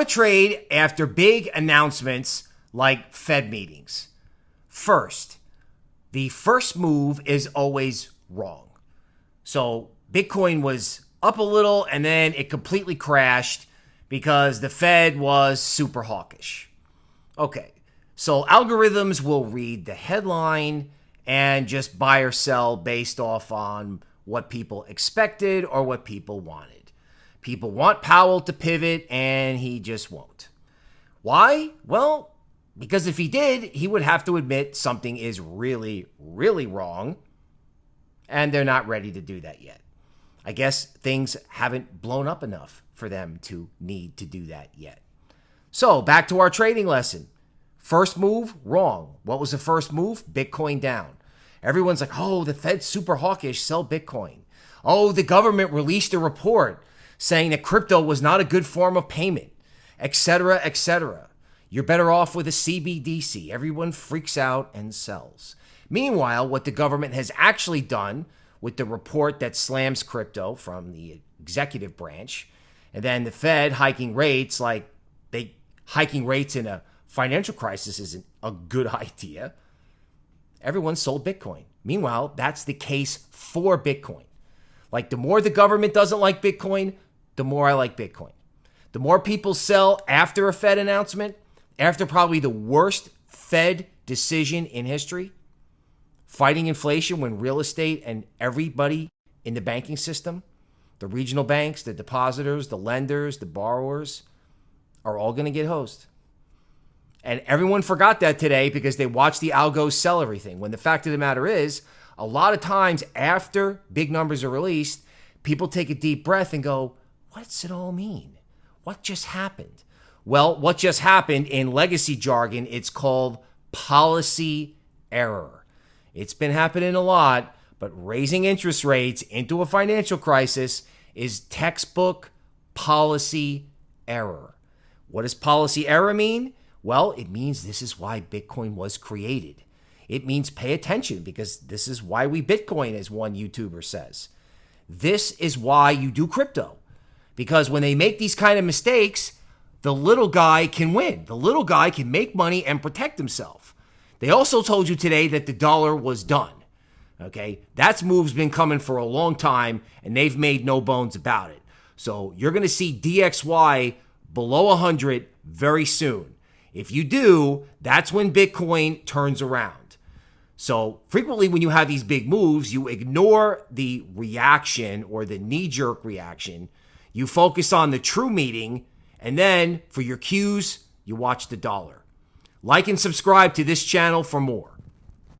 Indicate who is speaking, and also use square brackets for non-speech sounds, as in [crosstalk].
Speaker 1: to trade after big announcements like Fed meetings. First, the first move is always wrong. So Bitcoin was up a little and then it completely crashed because the Fed was super hawkish. Okay, so algorithms will read the headline and just buy or sell based off on what people expected or what people wanted. People want Powell to pivot and he just won't. Why? Well, because if he did, he would have to admit something is really, really wrong. And they're not ready to do that yet. I guess things haven't blown up enough for them to need to do that yet. So, back to our trading lesson. First move, wrong. What was the first move? Bitcoin down. Everyone's like, oh, the Fed's super hawkish, sell Bitcoin. Oh, the government released a report saying that crypto was not a good form of payment, etc., etc. You're better off with a CBDC. Everyone freaks out and sells. Meanwhile, what the government has actually done with the report that slams crypto from the executive branch, and then the Fed hiking rates, like they hiking rates in a financial crisis isn't a good [laughs] idea. Everyone sold Bitcoin. Meanwhile, that's the case for Bitcoin. Like the more the government doesn't like Bitcoin, the more I like Bitcoin. The more people sell after a Fed announcement, after probably the worst Fed decision in history, fighting inflation when real estate and everybody in the banking system, the regional banks, the depositors, the lenders, the borrowers, are all going to get hosed. And everyone forgot that today because they watched the algos sell everything. When the fact of the matter is, a lot of times after big numbers are released, people take a deep breath and go, What's it all mean? What just happened? Well, what just happened in legacy jargon, it's called policy error. It's been happening a lot, but raising interest rates into a financial crisis is textbook policy error. What does policy error mean? Well, it means this is why Bitcoin was created. It means pay attention because this is why we Bitcoin, as one YouTuber says. This is why you do crypto. Because when they make these kind of mistakes, the little guy can win. The little guy can make money and protect himself. They also told you today that the dollar was done. Okay, that's move's been coming for a long time, and they've made no bones about it. So you're going to see DXY below 100 very soon. If you do, that's when Bitcoin turns around. So frequently, when you have these big moves, you ignore the reaction or the knee jerk reaction. You focus on the true meeting, and then for your cues, you watch the dollar. Like and subscribe to this channel for more.